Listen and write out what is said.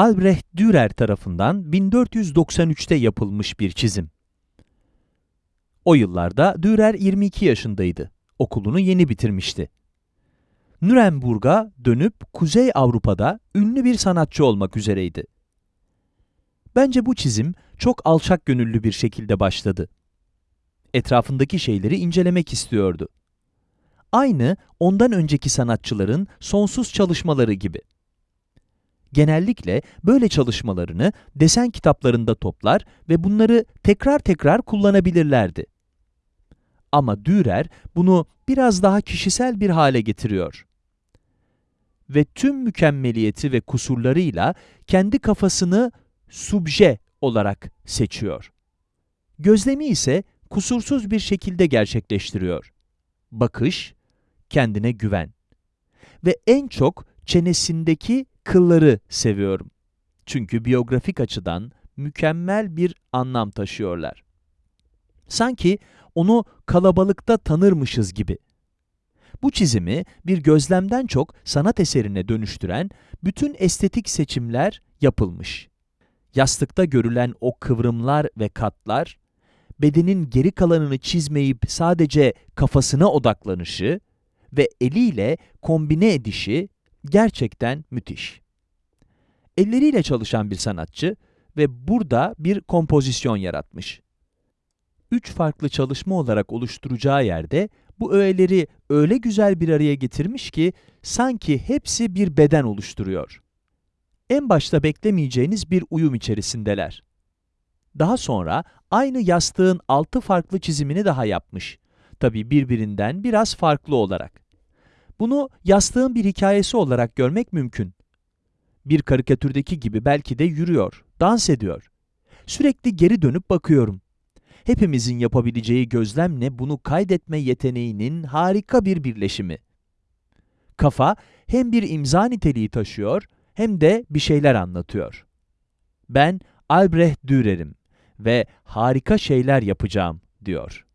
Albrecht Dürer tarafından 1493'te yapılmış bir çizim. O yıllarda Dürer 22 yaşındaydı. Okulunu yeni bitirmişti. Nürnberg'a dönüp Kuzey Avrupa'da ünlü bir sanatçı olmak üzereydi. Bence bu çizim çok alçak gönüllü bir şekilde başladı. Etrafındaki şeyleri incelemek istiyordu. Aynı ondan önceki sanatçıların sonsuz çalışmaları gibi. Genellikle böyle çalışmalarını desen kitaplarında toplar ve bunları tekrar tekrar kullanabilirlerdi. Ama Dürer bunu biraz daha kişisel bir hale getiriyor. Ve tüm mükemmeliyeti ve kusurlarıyla kendi kafasını subje olarak seçiyor. Gözlemi ise kusursuz bir şekilde gerçekleştiriyor. Bakış, kendine güven. Ve en çok çenesindeki kılları seviyorum. Çünkü biyografik açıdan mükemmel bir anlam taşıyorlar. Sanki onu kalabalıkta tanırmışız gibi. Bu çizimi bir gözlemden çok sanat eserine dönüştüren bütün estetik seçimler yapılmış. Yastıkta görülen o kıvrımlar ve katlar, bedenin geri kalanını çizmeyip sadece kafasına odaklanışı ve eliyle kombine edişi gerçekten müthiş. Elleriyle çalışan bir sanatçı ve burada bir kompozisyon yaratmış. Üç farklı çalışma olarak oluşturacağı yerde bu öğeleri öyle güzel bir araya getirmiş ki sanki hepsi bir beden oluşturuyor. En başta beklemeyeceğiniz bir uyum içerisindeler. Daha sonra aynı yastığın altı farklı çizimini daha yapmış. Tabi birbirinden biraz farklı olarak. Bunu yastığın bir hikayesi olarak görmek mümkün. Bir karikatürdeki gibi belki de yürüyor, dans ediyor. Sürekli geri dönüp bakıyorum. Hepimizin yapabileceği gözlemle bunu kaydetme yeteneğinin harika bir birleşimi. Kafa hem bir imza niteliği taşıyor hem de bir şeyler anlatıyor. Ben Albrecht Dürer'im ve harika şeyler yapacağım, diyor.